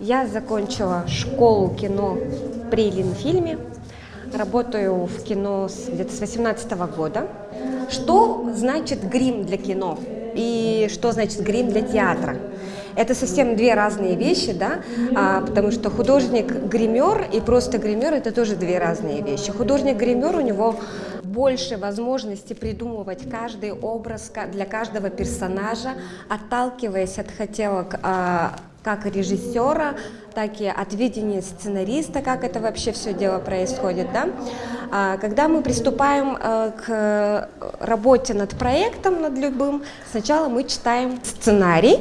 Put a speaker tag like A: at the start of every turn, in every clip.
A: Я закончила школу кино при Ленфильме. Работаю в кино с, где-то с 18 года. Что значит грим для кино? И что значит грим для театра? Это совсем две разные вещи, да, а, потому что художник-гример и просто гример – это тоже две разные вещи. Художник-гример, у него больше возможности придумывать каждый образ для каждого персонажа, отталкиваясь от хотелок а, как режиссера, так и от видения сценариста, как это вообще все дело происходит. Да? А, когда мы приступаем э, к работе над проектом, над любым, сначала мы читаем сценарий,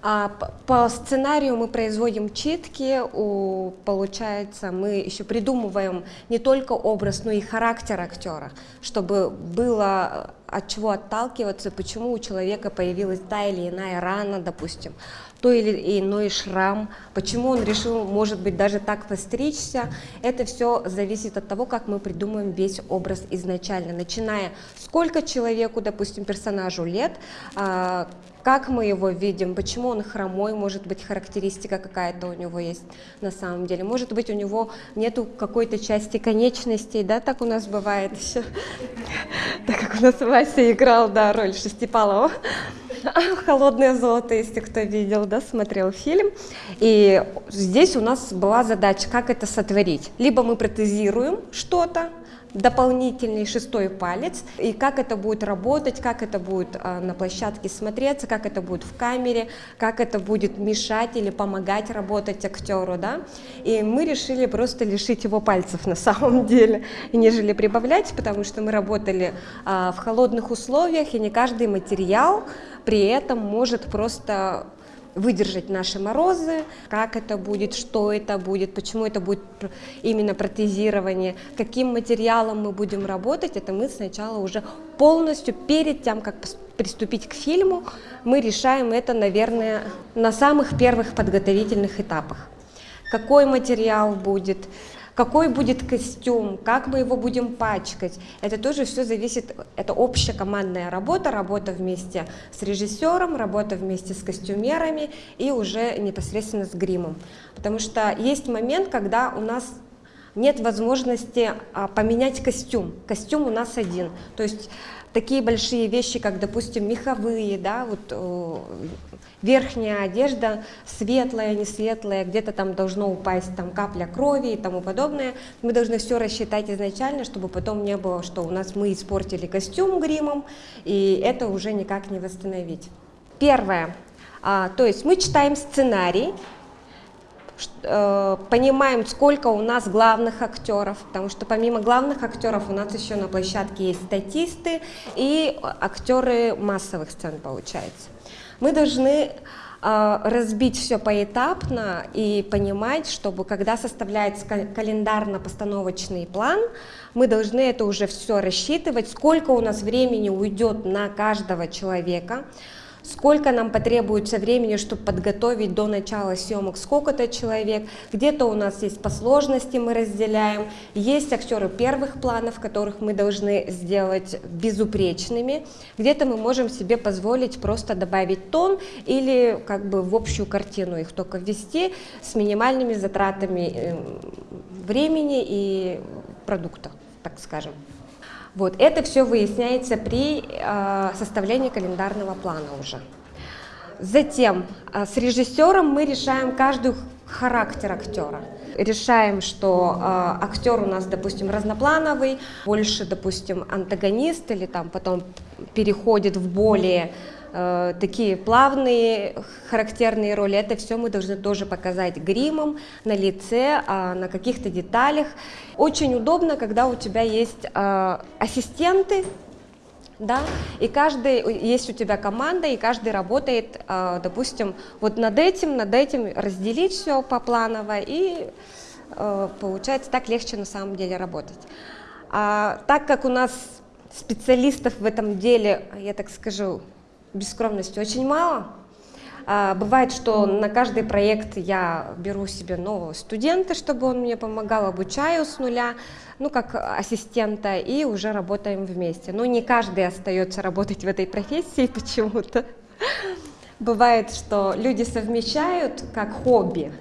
A: а по сценарию мы производим читки, у, получается, мы еще придумываем не только образ, но и характер актера, чтобы было от чего отталкиваться, почему у человека появилась та или иная рана, допустим, то или иной шрам, почему он решил, может быть, даже так постричься. Это все зависит от того, как мы придумаем весь образ изначально, начиная сколько человеку, допустим, персонажу лет, а, как мы его видим, почему он хромой, может быть, характеристика какая-то у него есть на самом деле. Может быть, у него нету какой-то части конечностей, да, так у нас бывает еще, так как у нас Вася играл, да, роль Шестипалова. «Холодное золото», если кто видел, да, смотрел фильм. И здесь у нас была задача, как это сотворить. Либо мы протезируем что-то, дополнительный шестой палец, и как это будет работать, как это будет а, на площадке смотреться, как это будет в камере, как это будет мешать или помогать работать актеру, да, и мы решили просто лишить его пальцев на самом деле, нежели прибавлять, потому что мы работали а, в холодных условиях, и не каждый материал при этом может просто выдержать наши морозы, как это будет, что это будет, почему это будет именно протезирование, каким материалом мы будем работать, это мы сначала уже полностью перед тем, как приступить к фильму, мы решаем это, наверное, на самых первых подготовительных этапах. Какой материал будет, какой будет костюм, как мы его будем пачкать. Это тоже все зависит, это общая командная работа, работа вместе с режиссером, работа вместе с костюмерами и уже непосредственно с гримом. Потому что есть момент, когда у нас нет возможности а, поменять костюм. Костюм у нас один. То есть такие большие вещи, как, допустим, меховые, да, вот э, верхняя одежда светлая, не светлая, где-то там должно упасть там капля крови и тому подобное. Мы должны все рассчитать изначально, чтобы потом не было, что у нас мы испортили костюм гримом, и это уже никак не восстановить. Первое, а, то есть мы читаем сценарий, понимаем, сколько у нас главных актеров, потому что помимо главных актеров у нас еще на площадке есть статисты и актеры массовых сцен, получается. Мы должны э, разбить все поэтапно и понимать, чтобы когда составляется календарно-постановочный план, мы должны это уже все рассчитывать, сколько у нас времени уйдет на каждого человека, сколько нам потребуется времени, чтобы подготовить до начала съемок? Сколько-то человек, где-то у нас есть по сложности мы разделяем, есть актеры первых планов, которых мы должны сделать безупречными, где-то мы можем себе позволить просто добавить тон или как бы в общую картину их только ввести с минимальными затратами эм, времени и продукта, так скажем. Вот, это все выясняется при э, составлении календарного плана уже. Затем э, с режиссером мы решаем каждый характер актера. Решаем, что э, актер у нас, допустим, разноплановый, больше, допустим, антагонист или там потом переходит в более Э, такие плавные, характерные роли, это все мы должны тоже показать гримом, на лице, а, на каких-то деталях. Очень удобно, когда у тебя есть э, ассистенты, да, и каждый, есть у тебя команда, и каждый работает, э, допустим, вот над этим, над этим разделить все по планово, и получается так легче на самом деле работать. А, так как у нас специалистов в этом деле, я так скажу, без скромности очень мало. А, бывает, что на каждый проект я беру себе нового студента, чтобы он мне помогал, обучаю с нуля, ну, как ассистента, и уже работаем вместе. Но не каждый остается работать в этой профессии почему-то. Бывает, что люди совмещают как хобби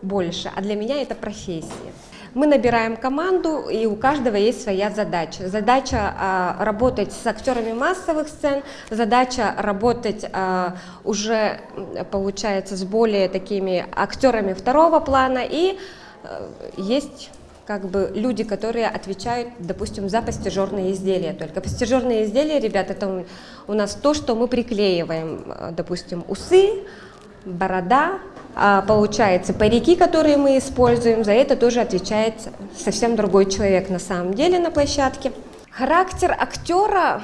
A: больше, а для меня это профессия. Мы набираем команду, и у каждого есть своя задача. Задача а, работать с актерами массовых сцен, задача работать а, уже, получается, с более такими актерами второго плана, и а, есть как бы люди, которые отвечают, допустим, за постижерные изделия только. Постижерные изделия, ребята, это у нас то, что мы приклеиваем, а, допустим, усы, борода, а получается, парики, которые мы используем, за это тоже отвечает совсем другой человек на самом деле на площадке. Характер актера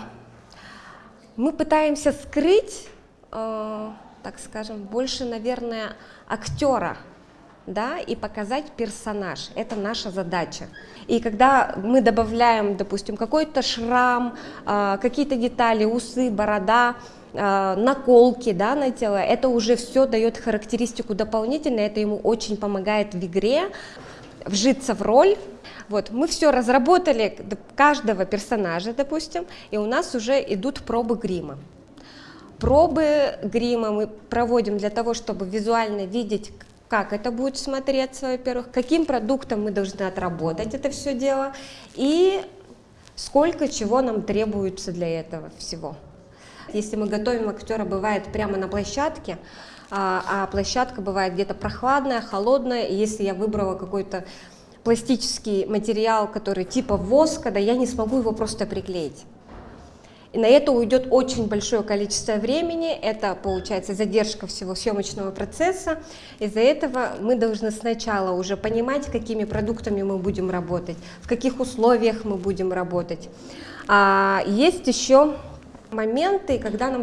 A: мы пытаемся скрыть, э, так скажем, больше, наверное, актера, да, и показать персонаж. Это наша задача. И когда мы добавляем, допустим, какой-то шрам, э, какие-то детали, усы, борода, наколки да, на тело, это уже все дает характеристику дополнительно, это ему очень помогает в игре вжиться в роль. Вот, мы все разработали каждого персонажа, допустим, и у нас уже идут пробы грима. Пробы грима мы проводим для того, чтобы визуально видеть, как это будет смотреться, во-первых, каким продуктом мы должны отработать это все дело, и сколько чего нам требуется для этого всего. Если мы готовим актера, бывает прямо на площадке, а, а площадка бывает где-то прохладная, холодная, и если я выбрала какой-то пластический материал, который типа воска, да, я не смогу его просто приклеить. И на это уйдет очень большое количество времени, это получается задержка всего съемочного процесса. Из-за этого мы должны сначала уже понимать, какими продуктами мы будем работать, в каких условиях мы будем работать. А есть еще моменты, когда нам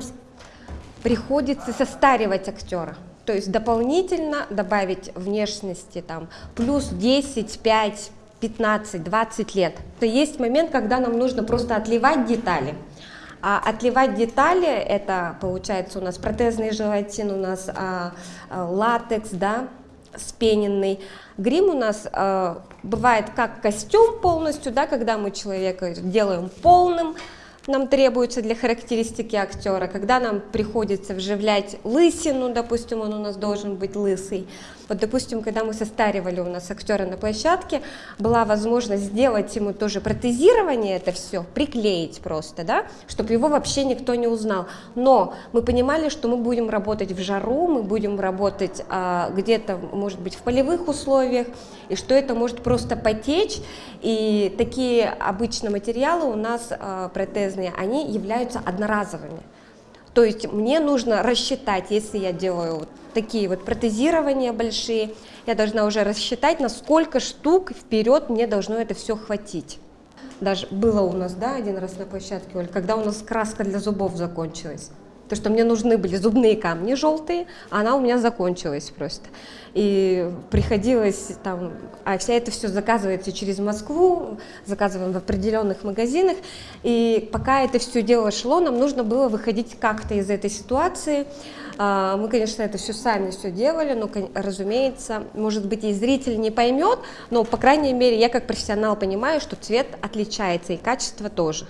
A: приходится состаривать актера. То есть дополнительно добавить внешности там плюс 10, 5, 15, 20 лет. То есть момент, когда нам нужно просто отливать детали. А отливать детали, это получается у нас протезный желатин, у нас а, а, латекс, да, спененный. Грим у нас а, бывает как костюм полностью, да, когда мы человека делаем полным, нам требуется для характеристики актера, когда нам приходится вживлять лысину, допустим, он у нас должен быть лысый. Вот, допустим, когда мы состаривали у нас актера на площадке, была возможность сделать ему тоже протезирование, это все, приклеить просто, да, чтобы его вообще никто не узнал. Но мы понимали, что мы будем работать в жару, мы будем работать а, где-то, может быть, в полевых условиях, и что это может просто потечь, и такие обычно материалы у нас а, протезные, они являются одноразовыми. То есть мне нужно рассчитать, если я делаю такие вот протезирования большие, я должна уже рассчитать, на сколько штук вперед мне должно это все хватить. Даже было у нас, да, один раз на площадке, Оль, когда у нас краска для зубов закончилась. То, что мне нужны были зубные камни желтые, а она у меня закончилась просто. И приходилось там, а вся это все заказывается через Москву, заказываем в определенных магазинах. И пока это все дело шло, нам нужно было выходить как-то из этой ситуации. А, мы, конечно, это все сами все делали, но, разумеется, может быть, и зритель не поймет, но, по крайней мере, я как профессионал понимаю, что цвет отличается и качество тоже.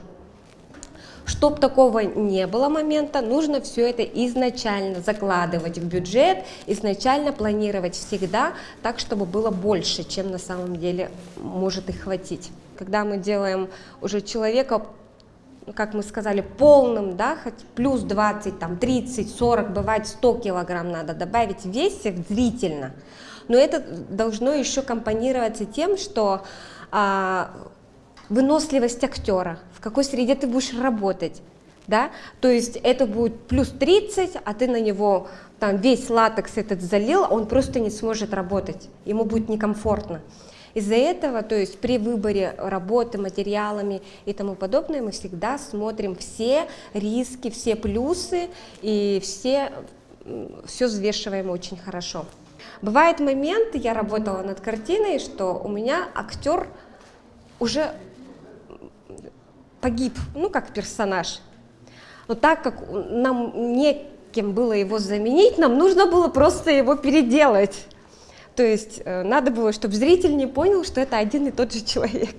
A: Чтобы такого не было момента, нужно все это изначально закладывать в бюджет, изначально планировать всегда так, чтобы было больше, чем на самом деле может их хватить. Когда мы делаем уже человека как мы сказали, полным, да, хоть плюс 20, там, 30, 40, бывает 100 килограмм надо добавить в весе зрительно. Но это должно еще компонироваться тем, что а, выносливость актера, в какой среде ты будешь работать. Да? То есть это будет плюс 30, а ты на него там весь латекс этот залил, он просто не сможет работать, ему будет некомфортно. Из-за этого, то есть при выборе работы материалами и тому подобное, мы всегда смотрим все риски, все плюсы и все, все взвешиваем очень хорошо. Бывает момент, я работала над картиной, что у меня актер уже погиб, ну, как персонаж. Но так как нам некем было его заменить, нам нужно было просто его переделать. То есть э, надо было, чтобы зритель не понял, что это один и тот же человек.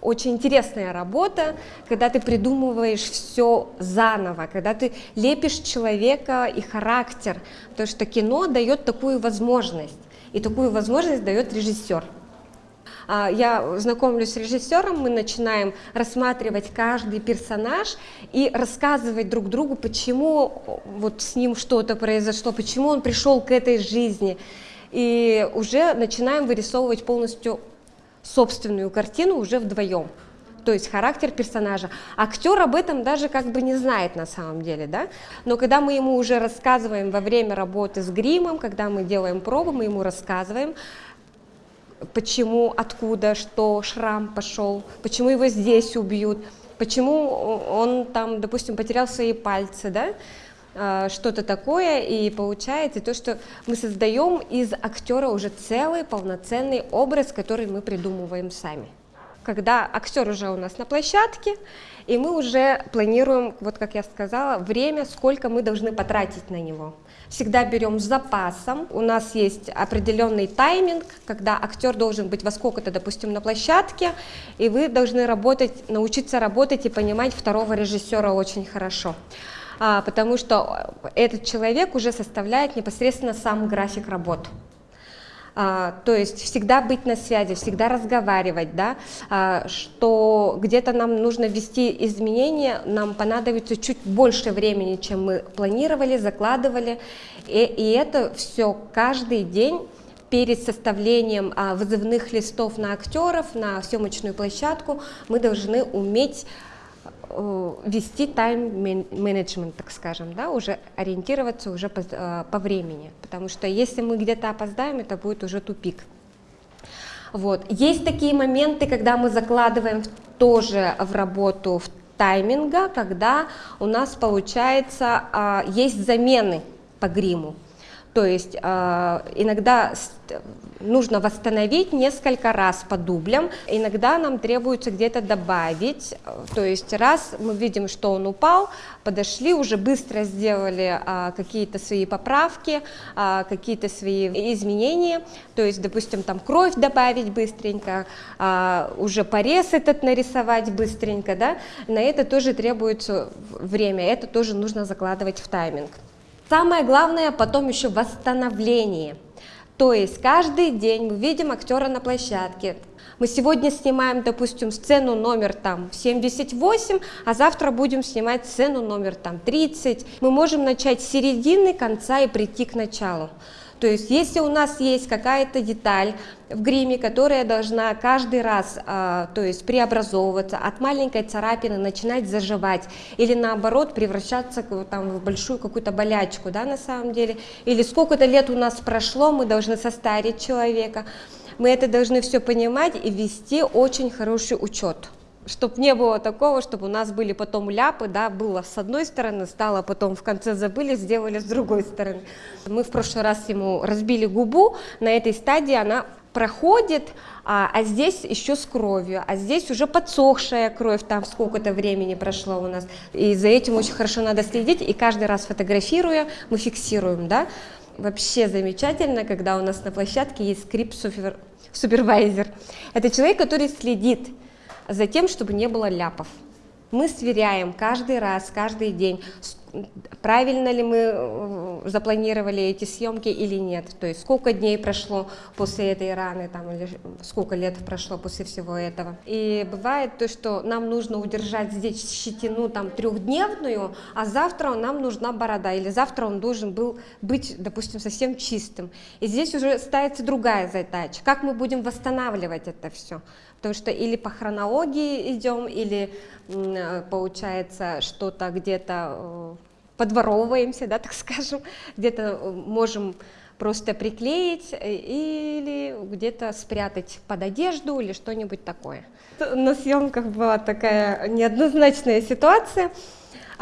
A: очень интересная работа, когда ты придумываешь все заново, когда ты лепишь человека и характер, потому что кино дает такую возможность, и такую возможность дает режиссер. А, я знакомлюсь с режиссером, мы начинаем рассматривать каждый персонаж и рассказывать друг другу, почему вот с ним что-то произошло, почему он пришел к этой жизни. И уже начинаем вырисовывать полностью собственную картину уже вдвоем то есть характер персонажа. Актер об этом даже как бы не знает на самом деле, да, но когда мы ему уже рассказываем во время работы с гримом, когда мы делаем пробу, мы ему рассказываем, почему, откуда, что шрам пошел, почему его здесь убьют, почему он там, допустим, потерял свои пальцы, да, а, что-то такое, и получается то, что мы создаем из актера уже целый полноценный образ, который мы придумываем сами. Когда актер уже у нас на площадке, и мы уже планируем, вот как я сказала, время, сколько мы должны потратить на него. Всегда берем с запасом, у нас есть определенный тайминг, когда актер должен быть во сколько-то, допустим, на площадке, и вы должны работать, научиться работать и понимать второго режиссера очень хорошо а, потому что этот человек уже составляет непосредственно сам график работ. А, то есть всегда быть на связи, всегда разговаривать, да, а, что где-то нам нужно ввести изменения, нам понадобится чуть больше времени, чем мы планировали, закладывали, и, и это все каждый день перед составлением а, вызывных листов на актеров, на съемочную площадку мы должны уметь вести тайм-менеджмент, так скажем, да, уже ориентироваться уже по, э, по времени, потому что если мы где-то опоздаем, это будет уже тупик. Вот. Есть такие моменты, когда мы закладываем тоже в работу в тайминга, когда у нас получается, а, есть замены по гриму. То есть э, иногда нужно восстановить несколько раз по дублям, иногда нам требуется где-то добавить, то есть раз мы видим, что он упал, подошли, уже быстро сделали э, какие-то свои поправки, э, какие-то свои изменения, то есть, допустим, там кровь добавить быстренько, э, уже порез этот нарисовать быстренько, да, на это тоже требуется время, это тоже нужно закладывать в тайминг. Самое главное потом еще восстановление. То есть каждый день мы видим актера на площадке. Мы сегодня снимаем, допустим, сцену номер там 78, а завтра будем снимать сцену номер там 30. Мы можем начать с середины, конца и прийти к началу. То есть если у нас есть какая-то деталь в гриме, которая должна каждый раз а, то есть преобразовываться, от маленькой царапины начинать заживать или наоборот превращаться там, в большую какую-то болячку да, на самом деле, или сколько-то лет у нас прошло, мы должны состарить человека, мы это должны все понимать и вести очень хороший учет чтобы не было такого, чтобы у нас были потом ляпы, да, было с одной стороны, стало потом в конце забыли, сделали с другой стороны. Мы в прошлый раз ему разбили губу, на этой стадии она проходит, а, а здесь еще с кровью, а здесь уже подсохшая кровь, там сколько-то времени прошло у нас. И за этим очень хорошо надо следить, и каждый раз фотографируя, мы фиксируем, да. Вообще замечательно, когда у нас на площадке есть скрипт-супервайзер. Это человек, который следит за тем, чтобы не было ляпов. Мы сверяем каждый раз, каждый день, правильно ли мы э, запланировали эти съемки или нет, то есть сколько дней прошло после этой раны, там, или сколько лет прошло после всего этого. И бывает то, что нам нужно удержать здесь щетину там трехдневную, а завтра нам нужна борода, или завтра он должен был быть, допустим, совсем чистым. И здесь уже ставится другая задача, как мы будем восстанавливать это все. Потому что или по хронологии идем, или э, получается что-то где-то э, подворовываемся, да, так скажем, где-то э, можем просто приклеить или где-то спрятать под одежду или что-нибудь такое. На съемках была такая неоднозначная ситуация.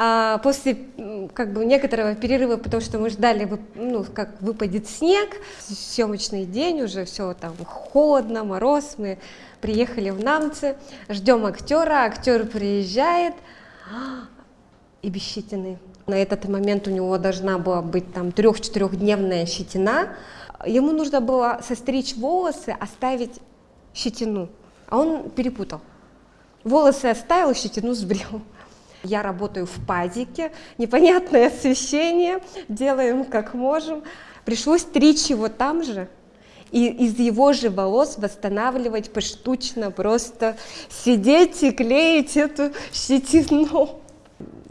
A: А после как бы некоторого перерыва, потому что мы ждали, ну, как выпадет снег, съемочный день, уже все там холодно, мороз, мы приехали в Намцы, ждем актера, актер приезжает, и без щетины. На этот момент у него должна была быть там трех-четырехдневная щетина. Ему нужно было состричь волосы, оставить щетину, а он перепутал. Волосы оставил, щетину сбрил. Я работаю в пазике, непонятное освещение, делаем как можем. Пришлось стричь его там же, и из его же волос восстанавливать поштучно, просто сидеть и клеить эту щетину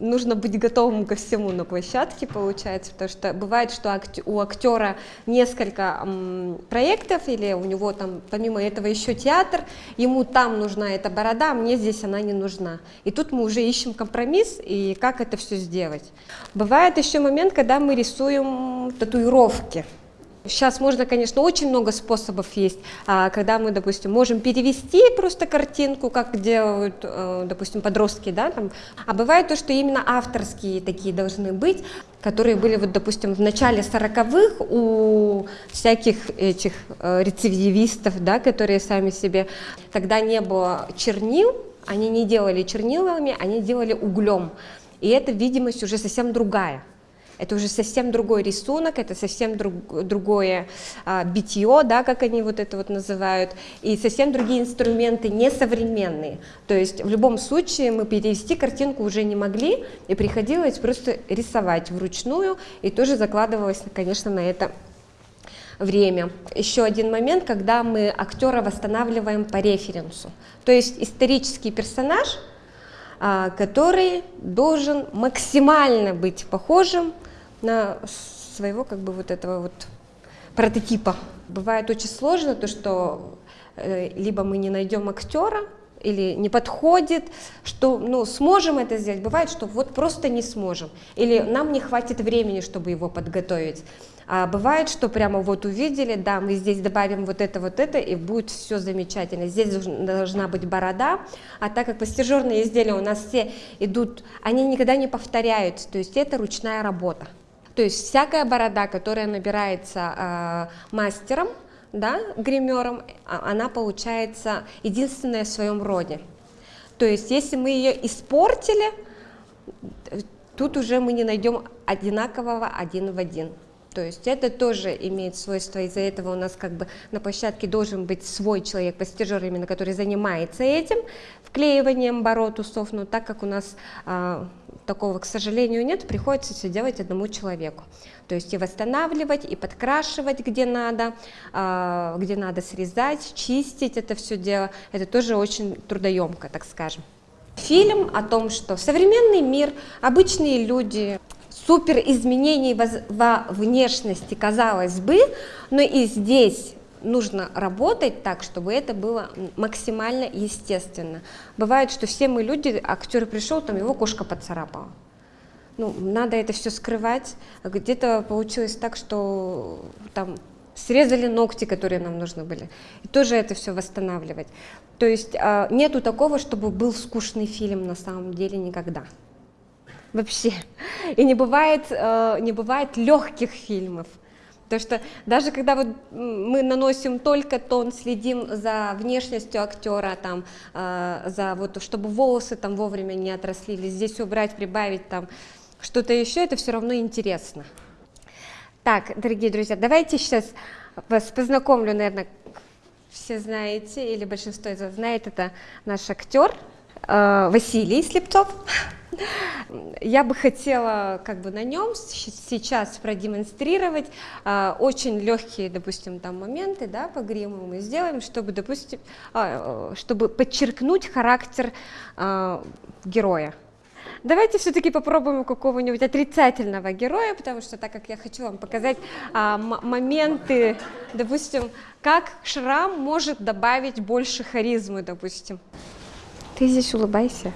A: нужно быть готовым ко всему на площадке, получается, потому что бывает, что у актера несколько проектов, или у него там помимо этого еще театр, ему там нужна эта борода, а мне здесь она не нужна. И тут мы уже ищем компромисс, и как это все сделать. Бывает еще момент, когда мы рисуем татуировки. Сейчас можно, конечно, очень много способов есть, а, когда мы, допустим, можем перевести просто картинку, как делают, э, допустим, подростки, да, там. а бывает то, что именно авторские такие должны быть, которые были, вот, допустим, в начале 40-х у всяких этих э, рецидивистов, да, которые сами себе, когда не было чернил, они не делали чернилами, они делали углем, и эта видимость уже совсем другая это уже совсем другой рисунок, это совсем друг, другое а, битье, да, как они вот это вот называют, и совсем другие инструменты, несовременные. То есть в любом случае мы перевести картинку уже не могли, и приходилось просто рисовать вручную, и тоже закладывалось, конечно, на это время. Еще один момент, когда мы актера восстанавливаем по референсу. То есть исторический персонаж, а, который должен максимально быть похожим на своего как бы вот этого вот прототипа. Бывает очень сложно то, что э, либо мы не найдем актера, или не подходит, что ну, сможем это сделать, бывает, что вот просто не сможем, или нам не хватит времени, чтобы его подготовить. А бывает, что прямо вот увидели, да, мы здесь добавим вот это, вот это, и будет все замечательно. Здесь должна быть борода, а так как пластижерные изделия у нас все идут, они никогда не повторяются, то есть это ручная работа. То есть всякая борода, которая набирается э, мастером, да, гримером, а, она получается единственная в своем роде. То есть если мы ее испортили, тут уже мы не найдем одинакового один в один. То есть это тоже имеет свойство, из-за этого у нас как бы на площадке должен быть свой человек, постижер именно, который занимается этим, вклеиванием бород, усов, но так как у нас а, такого, к сожалению, нет, приходится все делать одному человеку. То есть и восстанавливать, и подкрашивать, где надо, а, где надо срезать, чистить это все дело, это тоже очень трудоемко, так скажем. Фильм о том, что современный мир, обычные люди, супер изменений во внешности, казалось бы, но и здесь нужно работать так, чтобы это было максимально естественно. Бывает, что все мы люди, актер пришел, там его кошка поцарапала. Ну, надо это все скрывать. Где-то получилось так, что там срезали ногти, которые нам нужны были. И тоже это все восстанавливать. То есть а, нету такого, чтобы был скучный фильм на самом деле никогда вообще. И не бывает, э, не бывает легких фильмов. Потому что даже когда вот мы наносим только тон, следим за внешностью актера, там, э, за вот, чтобы волосы там вовремя не отросли, здесь убрать, прибавить там что-то еще, это все равно интересно. Так, дорогие друзья, давайте сейчас вас познакомлю, наверное, все знаете, или большинство из вас знает, это наш актер э, Василий Слепцов. Я бы хотела как бы на нем сейчас продемонстрировать а, очень легкие, допустим, там моменты, да, по гриму мы сделаем, чтобы, допустим, а, чтобы подчеркнуть характер а, героя. Давайте все-таки попробуем какого-нибудь отрицательного героя, потому что так как я хочу вам показать а, моменты, допустим, как шрам может добавить больше харизмы, допустим. Ты здесь улыбайся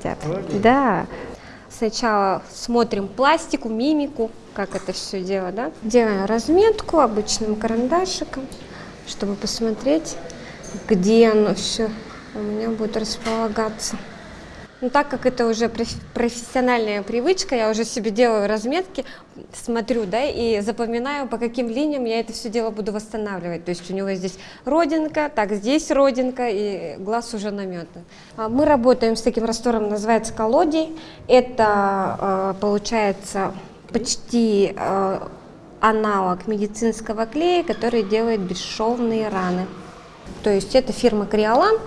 A: хотят. Молодец. Да. Сначала смотрим пластику, мимику, как это все дело, да. Делаем разметку обычным карандашиком, чтобы посмотреть, где оно все у меня будет располагаться. Ну, так как это уже профессиональная привычка, я уже себе делаю разметки, смотрю, да, и запоминаю, по каким линиям я это все дело буду восстанавливать. То есть у него здесь родинка, так, здесь родинка, и глаз уже наметан. А мы работаем с таким раствором, называется колодий. Это, а, получается, почти а, аналог медицинского клея, который делает бесшовные раны. То есть это фирма Криолан.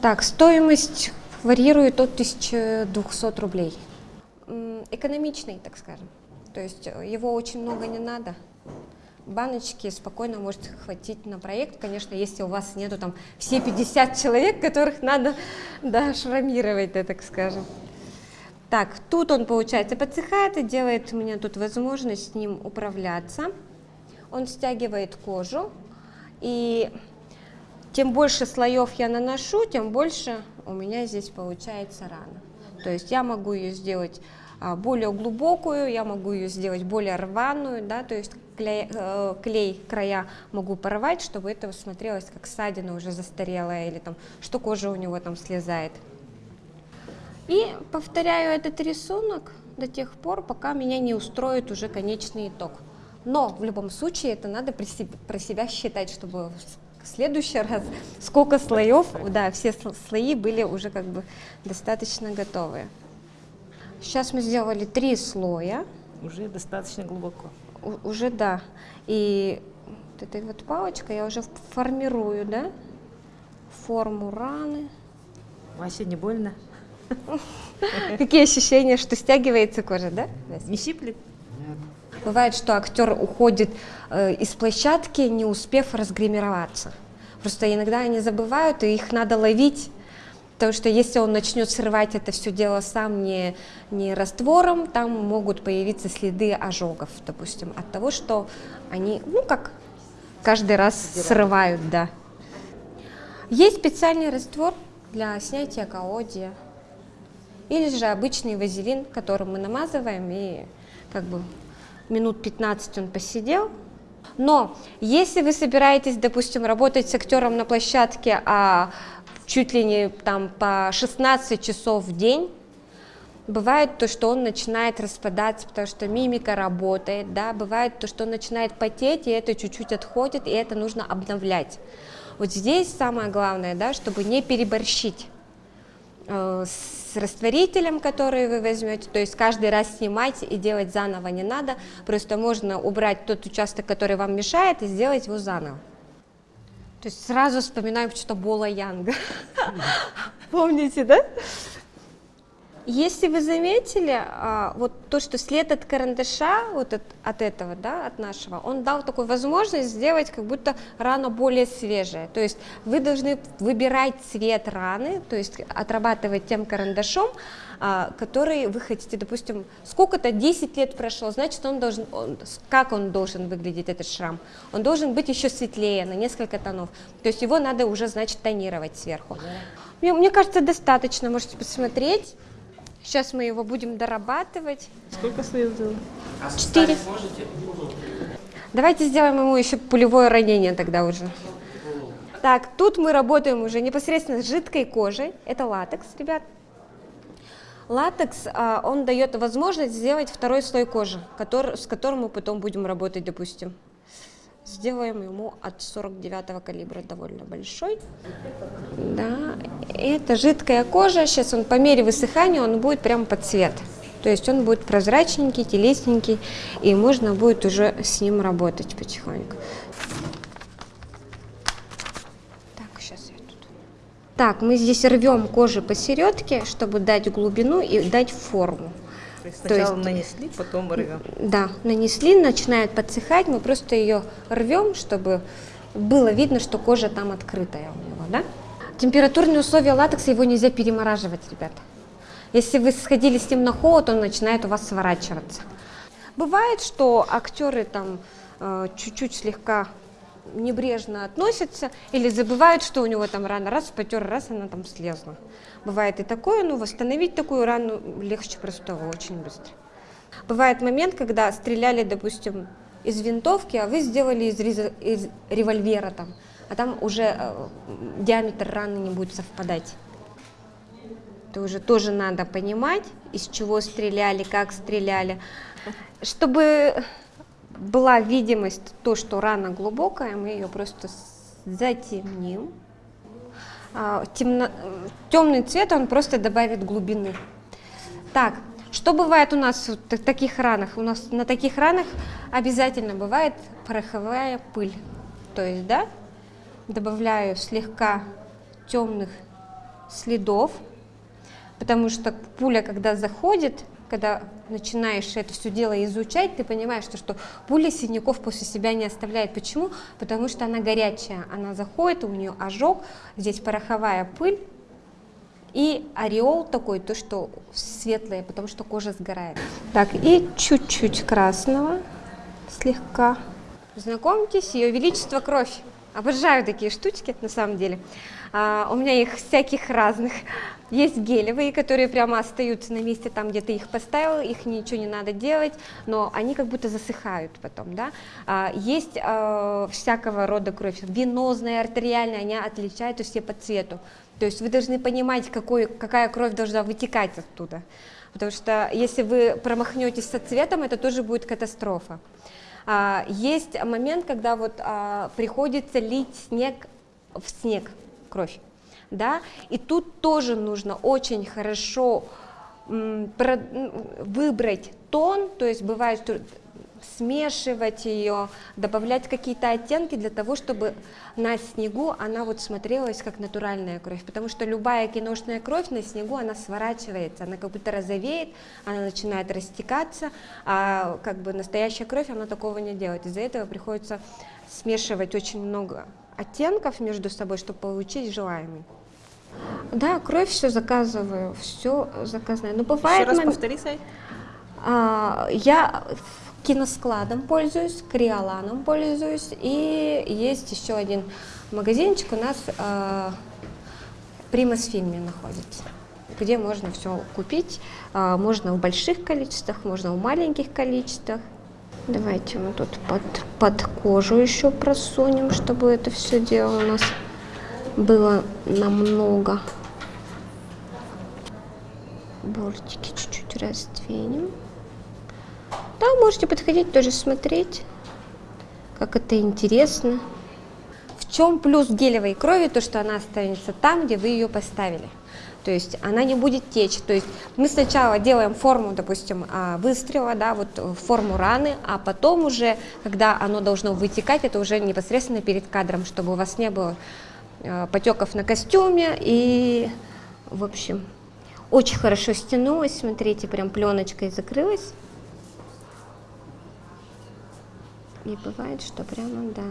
A: Так, стоимость варьирует от 1200 рублей. Экономичный, так скажем. То есть э, его очень много не надо. Баночки спокойно может хватить на проект. Конечно, если у вас нету там все 50 человек, которых надо да, шрамировать, да, так скажем. Так, тут он, получается, подсыхает и делает мне тут возможность с ним управляться. Он стягивает кожу, и тем больше слоев я наношу, тем больше у меня здесь получается рана. То есть я могу ее сделать а, более глубокую, я могу ее сделать более рваную, да, то есть клей, э, клей края могу порвать, чтобы это смотрелось как ссадина уже застарелая или там, что кожа у него там слезает. И повторяю этот рисунок до тех пор, пока меня не устроит уже конечный итог. Но в любом случае это надо про себя, считать, чтобы следующий раз сколько слоев, да, все слои были уже как бы достаточно готовые. Сейчас мы сделали три слоя.
B: Уже достаточно глубоко.
A: У, уже да. И вот этой вот палочкой я уже формирую, да, форму раны.
B: Вася, не больно?
A: Какие ощущения, что стягивается кожа, да?
B: Не щиплет?
A: Бывает, что актер уходит э, из площадки, не успев разгримироваться. Просто иногда они забывают, и их надо ловить Потому что если он начнет срывать это все дело сам не, не раствором, там могут появиться следы ожогов, допустим, от того, что они, ну как, каждый раз Сдирают. срывают, да. Есть специальный раствор для снятия колодия. Или же обычный вазелин, которым мы намазываем, и как бы минут 15 он посидел. Но если вы собираетесь, допустим, работать с актером на площадке, а чуть ли не там по 16 часов в день, Бывает то, что он начинает распадаться, потому что мимика работает, да, бывает то, что он начинает потеть, и это чуть-чуть отходит, и это нужно обновлять. Вот здесь самое главное, да, чтобы не переборщить с растворителем, который вы возьмете, то есть каждый раз снимать и делать заново не надо, просто можно убрать тот участок, который вам мешает, и сделать его заново. То есть сразу вспоминаем что-то Бола Янга. Помните, да? Если вы заметили, а, вот то, что след от карандаша, вот от, от этого, да, от нашего, он дал такую возможность сделать как будто рана более свежая. То есть вы должны выбирать цвет раны, то есть отрабатывать тем карандашом, а, который вы хотите, допустим, сколько-то 10 лет прошло, значит, он должен, он, как он должен выглядеть, этот шрам? Он должен быть еще светлее, на несколько тонов. То есть его надо уже, значит, тонировать сверху. Мне, мне кажется, достаточно, можете посмотреть. Сейчас мы его будем дорабатывать.
B: Сколько слоев сделал?
A: А Четыре. Давайте сделаем ему еще пулевое ранение тогда уже. Так, тут мы работаем уже непосредственно с жидкой кожей. Это латекс, ребят. Латекс, а, он дает возможность сделать второй слой кожи, который, с которым мы потом будем работать, допустим. Сделаем ему от 49 калибра довольно большой. Да, это жидкая кожа. Сейчас он по мере высыхания он будет прям под цвет. То есть он будет прозрачненький, телесненький, и можно будет уже с ним работать потихоньку. Так, сейчас я тут. Так, мы здесь рвем кожу посередке, чтобы дать глубину и дать форму.
B: То есть сначала То есть, нанесли, потом рвем.
A: Да, нанесли, начинает подсыхать, мы просто ее рвем, чтобы было видно, что кожа там открытая у него, да? Температурные условия латекса, его нельзя перемораживать, ребята. Если вы сходили с ним на холод, он начинает у вас сворачиваться. Бывает, что актеры там э, чуть-чуть слегка небрежно относятся или забывают, что у него там рана, раз потер, раз она там слезла. Бывает и такое, но восстановить такую рану легче простого, очень быстро. Бывает момент, когда стреляли, допустим, из винтовки, а вы сделали из, из револьвера там, а там уже э, диаметр раны не будет совпадать. Это уже тоже надо понимать, из чего стреляли, как стреляли. Чтобы была видимость, то, что рана глубокая, мы ее просто затемним. А, темно, темный цвет, он просто добавит глубины. Так, что бывает у нас в таких ранах? У нас на таких ранах обязательно бывает пороховая пыль. То есть, да, добавляю слегка темных следов потому что пуля, когда заходит, когда начинаешь это все дело изучать, ты понимаешь, что, что пуля синяков после себя не оставляет. Почему? Потому что она горячая, она заходит, у нее ожог, здесь пороховая пыль, и ореол такой, то, что светлое, потому что кожа сгорает. Так, и чуть-чуть красного, слегка. Знакомьтесь, Ее Величество Кровь. Обожаю такие штучки, на самом деле. А, у меня их всяких разных. Есть гелевые, которые прямо остаются на месте там, где ты их поставил, их ничего не надо делать, но они как будто засыхают потом, да. А, есть а, всякого рода кровь, венозная, артериальная, они отличаются все по цвету. То есть вы должны понимать, какой, какая кровь должна вытекать оттуда. Потому что если вы промахнетесь со цветом, это тоже будет катастрофа. Есть момент, когда вот приходится лить снег в снег, кровь да, и тут тоже нужно очень хорошо выбрать тон, то есть бывает смешивать ее, добавлять какие-то оттенки для того, чтобы на снегу она вот смотрелась как натуральная кровь, потому что любая киношная кровь на снегу, она сворачивается, она как будто розовеет, она начинает растекаться, а как бы настоящая кровь, она такого не делает, из-за этого приходится смешивать очень много оттенков между собой, чтобы получить желаемый. Да, кровь все заказываю, все заказываю. Но бывает...
B: Еще раз мом... повтори сайт.
A: А, я киноскладом пользуюсь, криоланом пользуюсь, и есть еще один магазинчик у нас а, Примас Фильме находится, где можно все купить. А, можно в больших количествах, можно в маленьких количествах. Давайте мы тут под, под кожу еще просунем, чтобы это все дело у нас было намного. Бортики чуть-чуть раздвинем. Да, можете подходить тоже смотреть, как это интересно. В чем плюс гелевой крови? То, что она останется там, где вы ее поставили. То есть она не будет течь. То есть мы сначала делаем форму, допустим, а, выстрела, да, вот форму раны, а потом уже, когда оно должно вытекать, это уже непосредственно перед кадром, чтобы у вас не было Э, потеков на костюме и, в общем, очень хорошо стянулась, смотрите, прям пленочкой закрылась. И бывает, что прямо, да.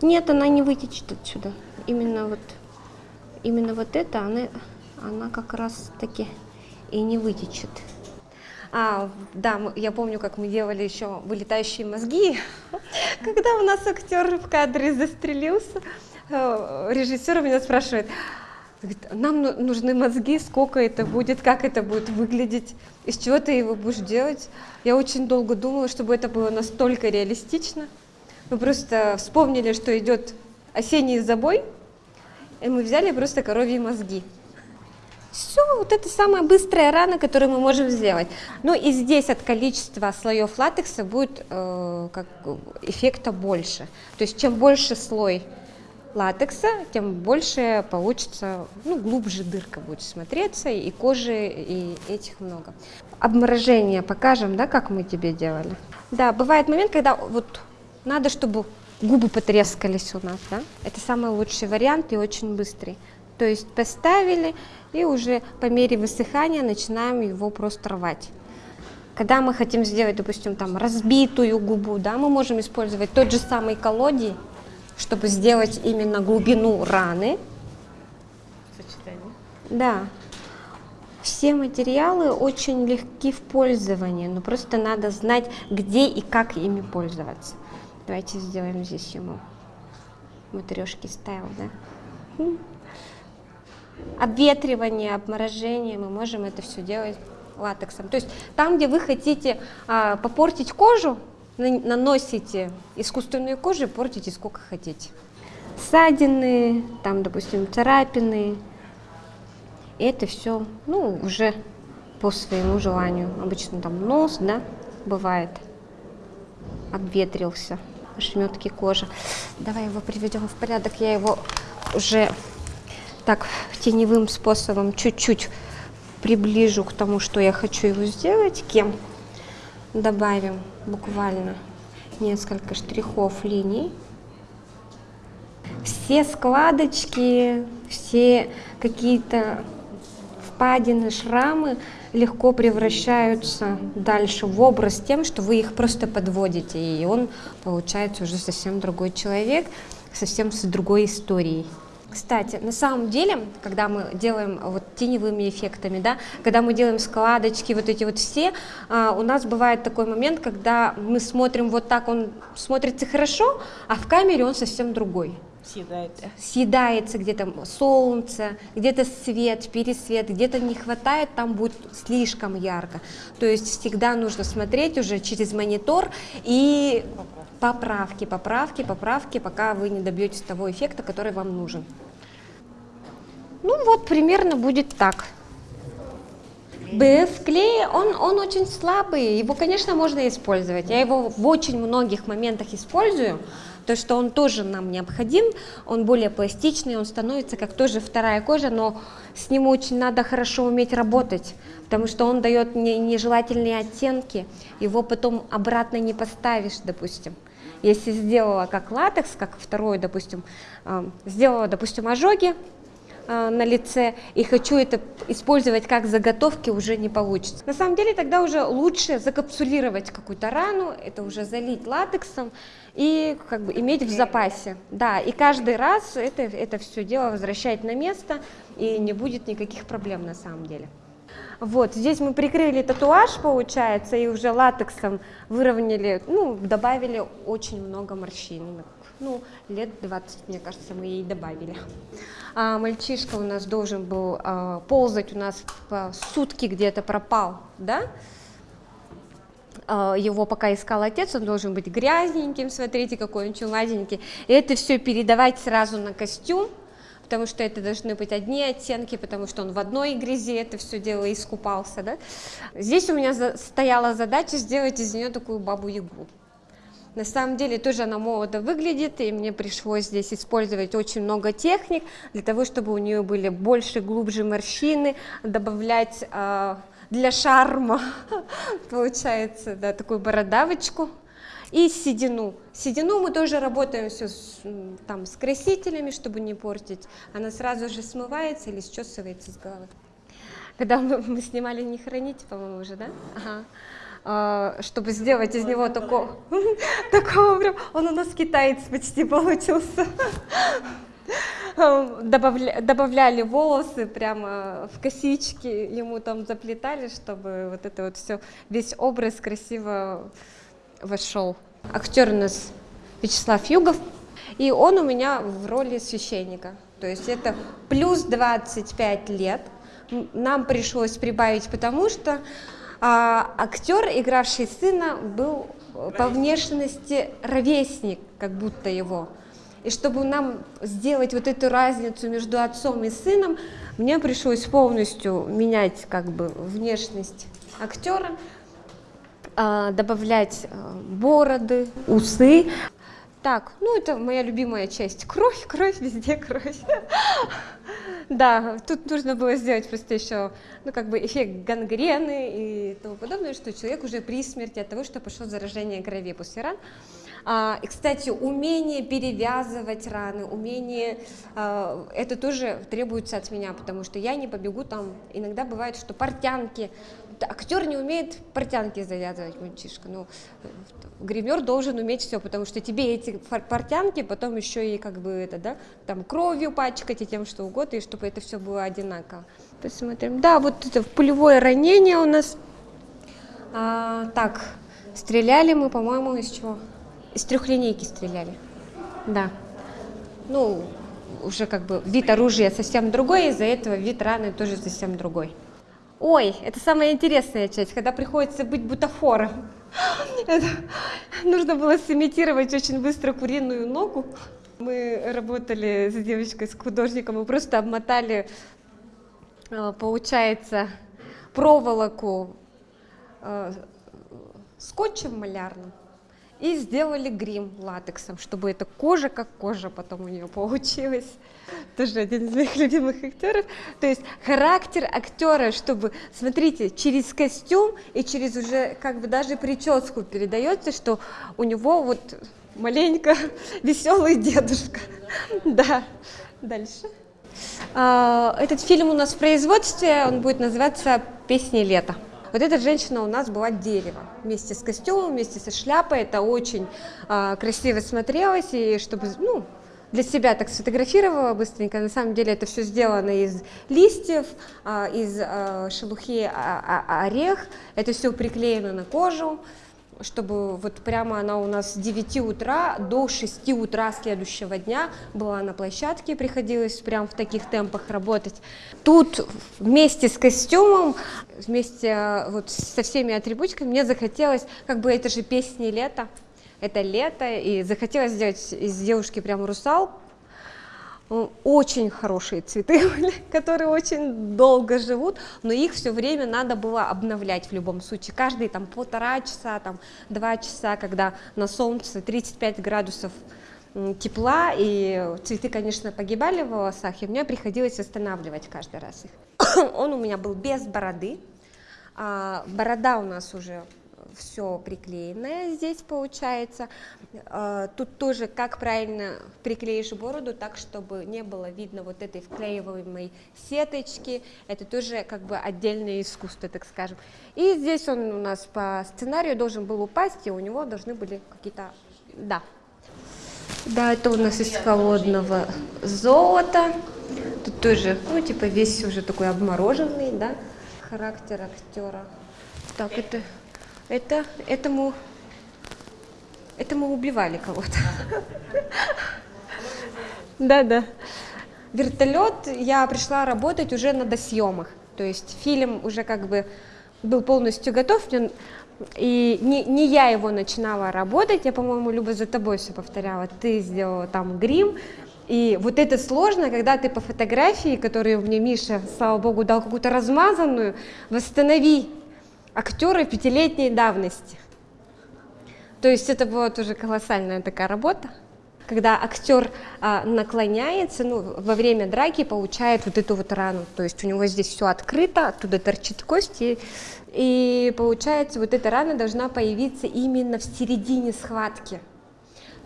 A: Нет, она не вытечет отсюда. Именно вот, именно вот это, она, она как раз таки и не вытечет. А, да, я помню, как мы делали еще вылетающие мозги, когда у нас актер в кадре застрелился. Э, режиссер меня спрашивает, нам нужны мозги, сколько это будет, как это будет выглядеть, из чего ты его будешь делать. Я очень долго думала, чтобы это было настолько реалистично. Мы просто вспомнили, что идет осенний забой, и мы взяли просто коровьи мозги. Все, вот это самая быстрая рана, которую мы можем сделать. Ну и здесь от количества слоев латекса будет э, как, эффекта больше. То есть чем больше слой латекса, тем больше получится, ну, глубже дырка будет смотреться, и кожи, и этих много. Обморожение покажем, да, как мы тебе делали? Да, бывает момент, когда вот надо, чтобы губы потрескались у нас, да? Это самый лучший вариант и очень быстрый. То есть поставили, и уже по мере высыхания начинаем его просто рвать. Когда мы хотим сделать, допустим, там разбитую губу, да, мы можем использовать тот же самый колодий, чтобы сделать именно глубину раны.
B: Сочетание.
A: Да. Все материалы очень легки в пользовании, но просто надо знать, где и как ими пользоваться. Давайте сделаем здесь ему матрешки стайл, да? Обветривание, обморожение, мы можем это все делать латексом. То есть там, где вы хотите а, попортить кожу, наносите искусственную кожу, портите сколько хотите. Ссадины, там, допустим, царапины. это все, ну, уже по своему желанию. Обычно там нос, да, бывает, обветрился, шметки кожи. Давай его приведем в порядок. Я его уже так теневым способом чуть-чуть приближу к тому, что я хочу его сделать, кем добавим буквально несколько штрихов линий. Все складочки, все какие-то впадины, шрамы легко превращаются дальше в образ тем, что вы их просто подводите, и он получается уже совсем другой человек, совсем с другой историей. Кстати, на самом деле, когда мы делаем вот теневыми эффектами, да, когда мы делаем складочки, вот эти вот все, а, у нас бывает такой момент, когда мы смотрим вот так, он смотрится хорошо, а в камере он совсем другой.
B: Съедается.
A: Съедается где-то солнце, где-то свет, пересвет, где-то не хватает, там будет слишком ярко. То есть всегда нужно смотреть уже через монитор и поправки, поправки, поправки, пока вы не добьетесь того эффекта, который вам нужен. Ну вот примерно будет так. БФ клей, он, он очень слабый, его, конечно, можно использовать. Я его в очень многих моментах использую, то что он тоже нам необходим, он более пластичный, он становится как тоже вторая кожа, но с ним очень надо хорошо уметь работать, потому что он дает не, нежелательные оттенки, его потом обратно не поставишь, допустим. Если сделала как латекс, как второй, допустим, э, сделала, допустим, ожоги, э, на лице и хочу это использовать как заготовки, уже не получится. На самом деле тогда уже лучше закапсулировать какую-то рану, это уже залить латексом и как бы иметь в запасе. Да, и каждый раз это, это все дело возвращать на место и не будет никаких проблем на самом деле. Вот, здесь мы прикрыли татуаж, получается, и уже латексом выровняли, ну, добавили очень много морщин. Ну, лет 20, мне кажется, мы ей добавили. А мальчишка у нас должен был а, ползать, у нас по сутки где-то пропал, да? А, его пока искал отец, он должен быть грязненьким, смотрите, какой он чумазенький. И это все передавать сразу на костюм, потому что это должны быть одни оттенки, потому что он в одной грязи это все дело искупался. Да? Здесь у меня стояла задача сделать из нее такую бабу-ягу. На самом деле тоже она молодо выглядит, и мне пришлось здесь использовать очень много техник для того, чтобы у нее были больше, глубже морщины, добавлять э, для шарма, получается, да, такую бородавочку и седину. Седину мы тоже работаем все с, там, с красителями, чтобы не портить. Она сразу же смывается или счесывается с головы. Когда мы, мы снимали «Не хранить», по-моему, уже, да? Ага. А, чтобы сделать из него такого, такого он у нас китаец почти получился. Добавля, добавляли волосы прямо в косички, ему там заплетали, чтобы вот это вот все, весь образ красиво вошел. Актер у нас Вячеслав Югов, и он у меня в роли священника. То есть это плюс 25 лет. Нам пришлось прибавить, потому что а, актер, игравший сына, был по внешности ровесник, как будто его. И чтобы нам сделать вот эту разницу между отцом и сыном, мне пришлось полностью менять как бы внешность актера, а, добавлять а, бороды, усы. Так, ну это моя любимая часть. Кровь, кровь, везде кровь. Да, тут нужно было сделать просто еще, ну, как бы эффект гангрены и тому подобное, что человек уже при смерти от того, что пошло заражение крови после ран. А, и, кстати, умение перевязывать раны, умение, а, это тоже требуется от меня, потому что я не побегу там, иногда бывает, что портянки, актер не умеет портянки завязывать, мальчишка, ну, гример должен уметь все, потому что тебе эти портянки потом еще и как бы это, да, там кровью пачкать и тем, что угодно, и чтобы это все было одинаково. Посмотрим. Да, вот это пулевое ранение у нас. А, так, стреляли мы, по-моему, из чего? Из трехлинейки стреляли. Да. Ну, уже как бы вид оружия совсем другой, из-за этого вид раны тоже совсем другой. Ой, это самая интересная часть, когда приходится быть бутафором. Это, нужно было сымитировать очень быстро куриную ногу. Мы работали с девочкой, с художником, мы просто обмотали, э, получается, проволоку э, скотчем малярным и сделали грим латексом, чтобы эта кожа как кожа потом у нее получилась. Тоже один из моих любимых актеров. То есть характер актера, чтобы, смотрите, через костюм и через уже как бы даже прическу передается, что у него вот маленько веселый дедушка. Да, дальше. А, Этот фильм у нас в производстве, он будет называться «Песни лета». Вот эта женщина у нас была дерево, вместе с костюмом, вместе со шляпой. Это очень а, красиво смотрелось, и чтобы, ну, для себя так сфотографировала быстренько. На самом деле это все сделано из листьев, а, из а, шелухи орех. Это все приклеено на кожу, чтобы вот прямо она у нас с 9 утра до 6 утра следующего дня была на площадке, приходилось прям в таких темпах работать. Тут вместе с костюмом, вместе а, вот со всеми атрибутиками мне захотелось, как бы это же песни лета, это лето, и захотелось сделать из девушки прям русал. Очень хорошие цветы которые очень долго живут, но их все время надо было обновлять в любом случае. Каждые там полтора часа, там два часа, когда на солнце 35 градусов тепла, и цветы, конечно, погибали в волосах, и мне приходилось восстанавливать каждый раз их. Он у меня был без бороды, а, борода у нас уже все приклеенное здесь получается. А, Тут тоже как правильно приклеишь бороду так, чтобы не было видно вот этой вклеиваемой сеточки. Это тоже как бы отдельное искусство, так скажем. И здесь он у нас по сценарию должен был упасть, и у него должны были какие-то... Да, да, это у нас из холодного золота. Тут тоже, ну, типа, весь уже такой обмороженный, да, характер актера. Так, это, это, этому, этому убивали кого-то. Да, да. Вертолет я пришла работать уже на досъемах. То есть фильм уже как бы был полностью готов, и не, не я его начинала работать, я, по-моему, Люба за тобой все повторяла, ты сделала там грим, и вот это сложно, когда ты по фотографии, которую мне Миша, слава богу, дал какую-то размазанную, восстанови актера пятилетней давности. То есть это была тоже колоссальная такая работа, когда актер а, наклоняется, ну, во время драки получает вот эту вот рану, то есть у него здесь все открыто, оттуда торчит кость, и, и получается вот эта рана должна появиться именно в середине схватки.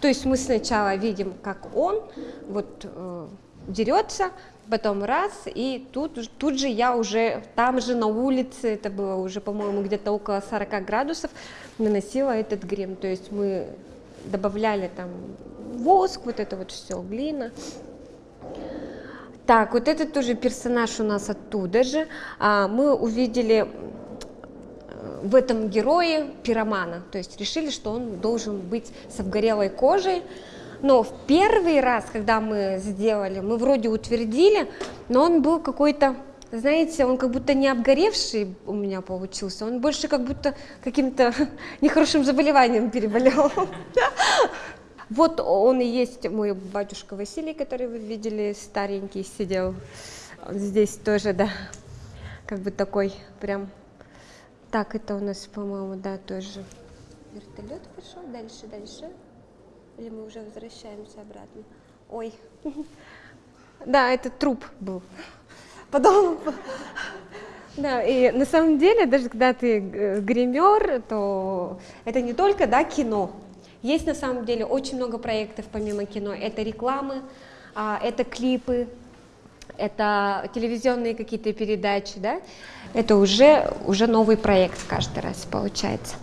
A: То есть мы сначала видим, как он вот э, дерется, потом раз, и тут, тут же я уже там же на улице, это было уже, по-моему, где-то около 40 градусов, наносила этот грим. То есть мы добавляли там воск, вот это вот все, глина. Так, вот этот тоже персонаж у нас оттуда же. А, мы увидели э, в этом герое пиромана, то есть решили, что он должен быть с обгорелой кожей. Но в первый раз, когда мы сделали, мы вроде утвердили, но он был какой-то, знаете, он как будто не обгоревший у меня получился, он больше как будто каким-то нехорошим заболеванием переболел. Вот он и есть мой батюшка Василий, который вы видели, старенький сидел. Он здесь тоже, да, как бы такой прям. Так, это у нас, по-моему, да, тоже. Вертолет пошел, дальше, дальше. Или мы уже возвращаемся обратно? Ой. Да, это труп был. Потом... Да, и на самом деле, даже когда ты э, гример, то это не только, да, кино. Есть на самом деле очень много проектов помимо кино. Это рекламы, а, это клипы, это телевизионные какие-то передачи, да. Это уже, уже новый проект каждый раз получается.